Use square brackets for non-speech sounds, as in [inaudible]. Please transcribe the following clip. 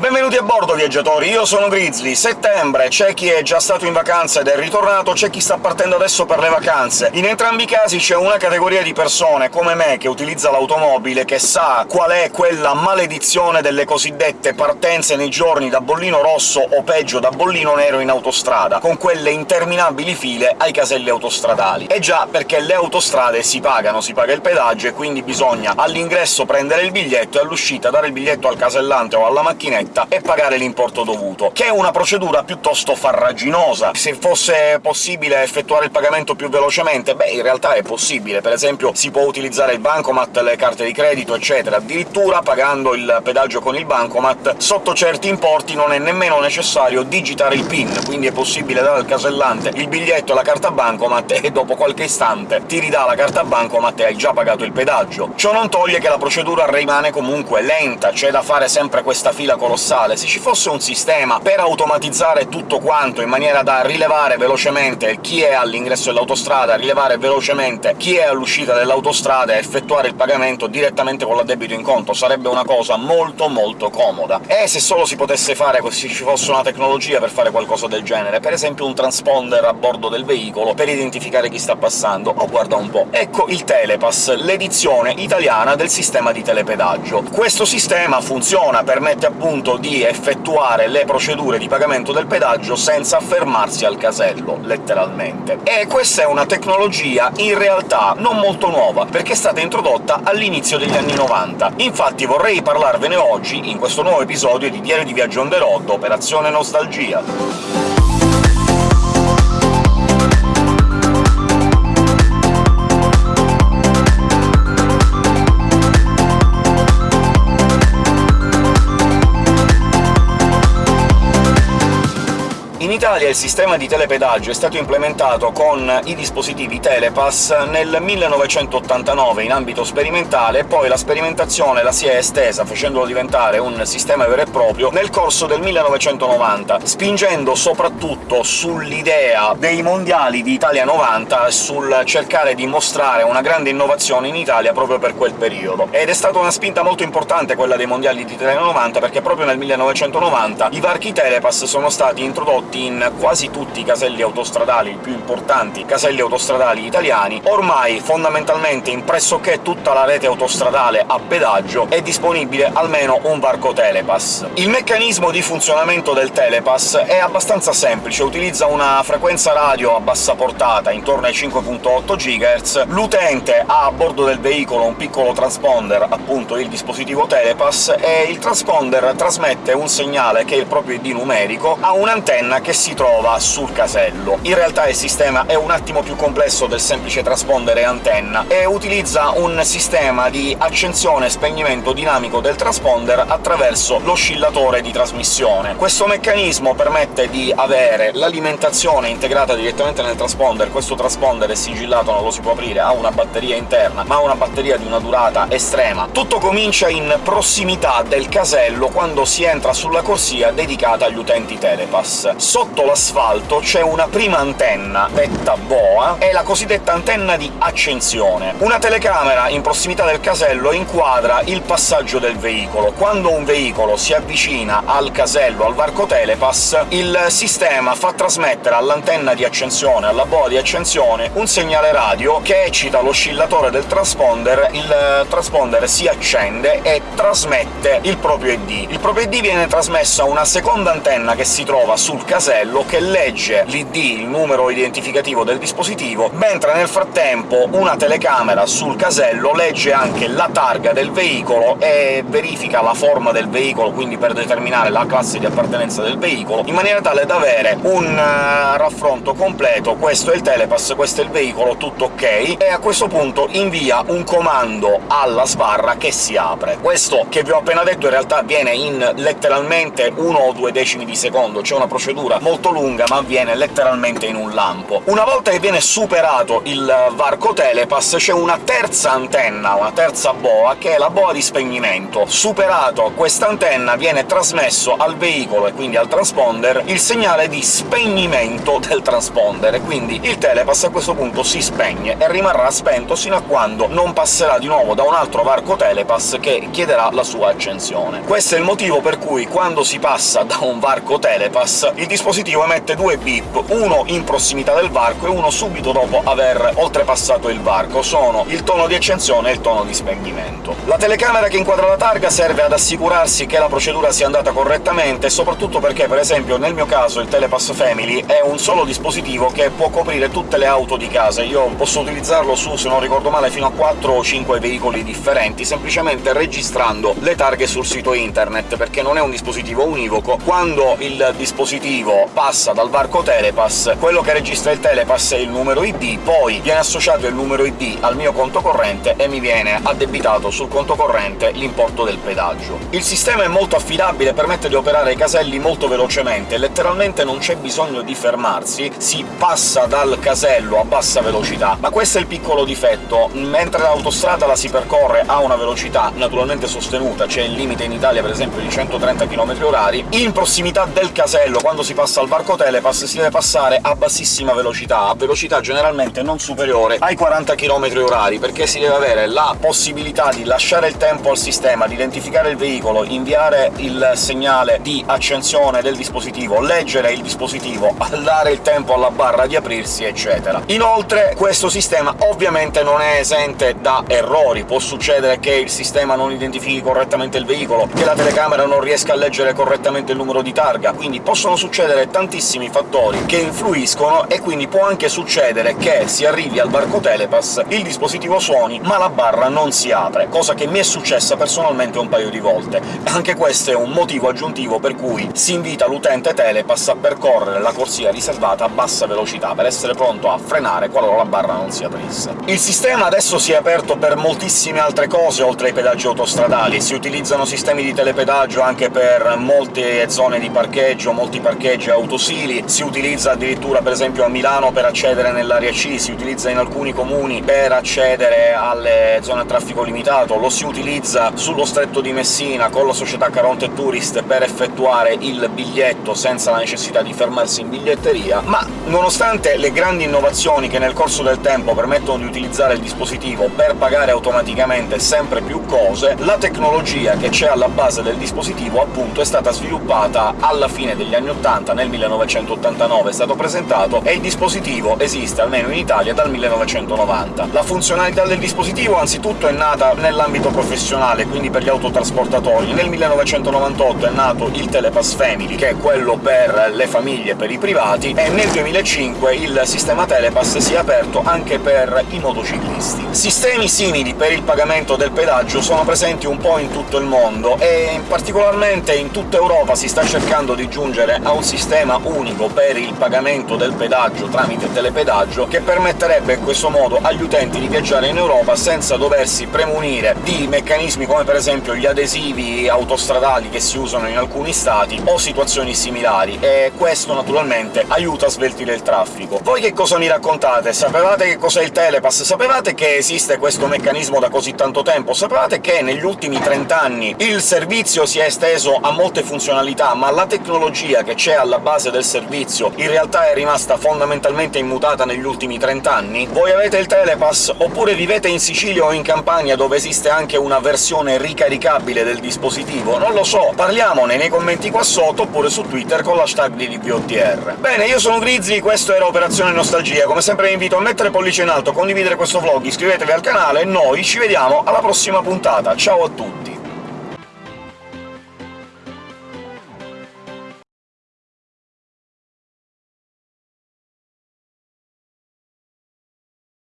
Benvenuti a bordo, viaggiatori! Io sono Grizzly. Settembre, c'è chi è già stato in vacanza ed è ritornato, c'è chi sta partendo adesso per le vacanze. In entrambi i casi c'è una categoria di persone, come me, che utilizza l'automobile, che sa qual è quella maledizione delle cosiddette partenze nei giorni da bollino rosso o peggio da bollino nero in autostrada, con quelle interminabili file ai caselli autostradali. E già, perché le autostrade si pagano, si paga il pedaggio, e quindi bisogna all'ingresso prendere il biglietto e all'uscita dare il biglietto al casellante o alla macchinetta ricetta e pagare l'importo dovuto, che è una procedura piuttosto farraginosa. Se fosse possibile effettuare il pagamento più velocemente, beh, in realtà è possibile. Per esempio si può utilizzare il bancomat, le carte di credito, eccetera. Addirittura pagando il pedaggio con il bancomat, sotto certi importi non è nemmeno necessario digitare il PIN, quindi è possibile dare al casellante il biglietto e la carta bancomat e dopo qualche istante ti ridà la carta bancomat e hai già pagato il pedaggio. Ciò non toglie che la procedura rimane comunque lenta, c'è da fare sempre questa fila colossale colossale. Se ci fosse un sistema per automatizzare tutto quanto in maniera da rilevare velocemente chi è all'ingresso dell'autostrada, rilevare velocemente chi è all'uscita dell'autostrada e effettuare il pagamento direttamente con l'addebito in conto, sarebbe una cosa molto molto comoda. E se solo si potesse fare, se ci fosse una tecnologia per fare qualcosa del genere, per esempio un transponder a bordo del veicolo per identificare chi sta passando, oh guarda un po'. Ecco il Telepass, l'edizione italiana del sistema di telepedaggio. Questo sistema funziona, permette appunto consentito di effettuare le procedure di pagamento del pedaggio senza fermarsi al casello, letteralmente. E questa è una tecnologia in realtà non molto nuova, perché è stata introdotta all'inizio degli anni 90. Infatti vorrei parlarvene oggi, in questo nuovo episodio di Diario di Viaggio on the road, Operazione Nostalgia. Italia il sistema di telepedaggio è stato implementato con i dispositivi Telepass nel 1989 in ambito sperimentale, e poi la sperimentazione la si è estesa, facendolo diventare un sistema vero e proprio, nel corso del 1990, spingendo soprattutto sull'idea dei mondiali di Italia 90 e sul cercare di mostrare una grande innovazione in Italia proprio per quel periodo. Ed è stata una spinta molto importante quella dei mondiali di Italia 90, perché proprio nel 1990 i varchi Telepass sono stati introdotti in quasi tutti i caselli autostradali, i più importanti caselli autostradali italiani, ormai fondamentalmente in pressoché tutta la rete autostradale a pedaggio è disponibile almeno un varco Telepass. Il meccanismo di funzionamento del Telepass è abbastanza semplice, utilizza una frequenza radio a bassa portata, intorno ai 5.8 GHz, l'utente ha a bordo del veicolo un piccolo transponder, appunto il dispositivo Telepass, e il transponder trasmette un segnale, che è il proprio ID numerico, a un'antenna che si trova sul casello. In realtà il sistema è un attimo più complesso del semplice transponder e antenna, e utilizza un sistema di accensione e spegnimento dinamico del transponder attraverso l'oscillatore di trasmissione. Questo meccanismo permette di avere l'alimentazione integrata direttamente nel transponder, questo transponder è sigillato, non lo si può aprire, ha una batteria interna, ma ha una batteria di una durata estrema. Tutto comincia in prossimità del casello, quando si entra sulla corsia dedicata agli utenti Telepass. Sotto sotto l'asfalto c'è una prima antenna, detta boa, è la cosiddetta antenna di accensione. Una telecamera in prossimità del casello inquadra il passaggio del veicolo. Quando un veicolo si avvicina al casello, al varco Telepass, il sistema fa trasmettere all'antenna di accensione, alla boa di accensione, un segnale radio che eccita l'oscillatore del transponder, il transponder si accende e trasmette il proprio ID. Il proprio ID viene trasmesso a una seconda antenna che si trova sul casello, modello che legge l'ID, il numero identificativo del dispositivo, mentre nel frattempo una telecamera sul casello legge anche la targa del veicolo e verifica la forma del veicolo, quindi per determinare la classe di appartenenza del veicolo, in maniera tale da avere un uh, raffronto completo. «questo è il telepass, questo è il veicolo, tutto ok», e a questo punto invia un comando alla sbarra che si apre. Questo che vi ho appena detto in realtà avviene in letteralmente uno o due decimi di secondo, c'è una procedura molto lunga, ma avviene letteralmente in un lampo. Una volta che viene superato il varco telepass c'è una terza antenna antenna, una terza boa, che è la boa di spegnimento. Superato quest'antenna viene trasmesso al veicolo, e quindi al transponder, il segnale di spegnimento del transponder, e quindi il telepass a questo punto si spegne e rimarrà spento sino a quando non passerà di nuovo da un altro varco telepass che chiederà la sua accensione. Questo è il motivo per cui quando si passa da un varco telepass il dispositivo emette due beep, uno in prossimità del varco e uno subito dopo aver oltrepassato il varco. Sono il tono di accensione e il tono di spegnimento. La telecamera che inquadra la targa serve ad assicurarsi che la procedura sia andata correttamente, soprattutto perché, per esempio, nel mio caso il Telepass Family è un solo dispositivo che può coprire tutte le auto di casa. Io posso utilizzarlo su, se non ricordo male, fino a 4 o 5 veicoli differenti, semplicemente registrando le targhe sul sito internet, perché non è un dispositivo univoco. Quando il dispositivo passa dal varco Telepass, quello che registra il Telepass è il numero ID, poi viene associato il numero ID al mio conto corrente e mi viene addebitato sul conto corrente l'importo del pedaggio. Il sistema è molto affidabile, permette di operare i caselli molto velocemente, letteralmente non c'è bisogno di fermarsi, si passa dal casello a bassa velocità, ma questo è il piccolo difetto. Mentre l'autostrada la si percorre a una velocità naturalmente sostenuta, c'è il limite in Italia per esempio di 130 km/h, in prossimità del casello, quando si passa al varco Telepass, si deve passare a bassissima velocità, a velocità generalmente non superiore ai 40 km/h, perché si deve avere la possibilità di lasciare il tempo al sistema, di identificare il veicolo, inviare il segnale di accensione del dispositivo, leggere il dispositivo, [laughs] dare il tempo alla barra di aprirsi, eccetera. Inoltre questo sistema ovviamente non è esente da errori, può succedere che il sistema non identifichi correttamente il veicolo, che la telecamera non riesca a leggere correttamente il numero di targa, quindi possono succedere tantissimi fattori che influiscono, e quindi può anche succedere che si arrivi al varco Telepass, il dispositivo suoni, ma la barra non si apre, cosa che mi è successa personalmente un paio di volte. Anche questo è un motivo aggiuntivo per cui si invita l'utente Telepass a percorrere la corsia riservata a bassa velocità, per essere pronto a frenare qualora la barra non si aprisse. Il sistema adesso si è aperto per moltissime altre cose oltre ai pedaggi autostradali, si utilizzano sistemi di telepedaggio anche per molte zone di parcheggio, molti parcheggi autosili, si utilizza addirittura per esempio a Milano per accedere nell'area C, si utilizza in alcuni comuni per accedere alle zone a traffico limitato, lo si utilizza sullo stretto di Messina con la società Caronte Tourist per effettuare il biglietto senza la necessità di fermarsi in biglietteria, ma nonostante le grandi innovazioni che nel corso del tempo permettono di utilizzare il dispositivo per pagare automaticamente sempre più cose, la tecnologia che c'è alla base del dispositivo appunto è stata sviluppata alla fine degli anni 80, nel 1989 è stato presentato, e il dispositivo esiste, almeno in Italia, dal 1990. La funzionalità del dispositivo anzitutto è nata nell'ambito professionale, quindi per gli autotrasportatori. Nel 1998 è nato il Telepass Family, che è quello per le famiglie, per i privati, e nel 2005 il sistema Telepass si è aperto anche per i motociclisti. Sistemi simili per il pagamento del pedaggio sono presenti un po' in tutto il mondo, e particolarmente in tutta Europa si sta cercando di giungere a un sistema unico per il pagamento del pedaggio tramite telepedaggio, che permetterebbe in questo modo agli utenti di viaggiare in Europa senza doversi premunire di meccanismi come per esempio gli adesivi autostradali che si usano in alcuni stati, o situazioni similari, e questo naturalmente aiuta a sveltire il traffico. Voi che cosa mi raccontate? Sapevate che cos'è il Telepass? Sapevate che esiste questo meccanismo da così tanto tempo? Sapevate che negli ultimi 30 anni il servizio si è esteso a molte funzionalità, ma la tecnologia che c'è alla base del servizio in realtà è rimasta fondamentalmente immutata negli ultimi 30 anni? Voi avete il Telepass, oppure vivete in Sicilia o in Campania, dove esiste anche una versione ricaricabile del dispositivo? Non lo so, parliamone nei commenti qua sotto, oppure su Twitter con l'hashtag di DPOTR. Bene, io sono Grizzly, questo era Operazione Nostalgia, come sempre vi invito a mettere pollice in alto, condividere questo vlog, iscrivetevi al canale e noi ci vediamo alla prossima puntata. Ciao a tutti!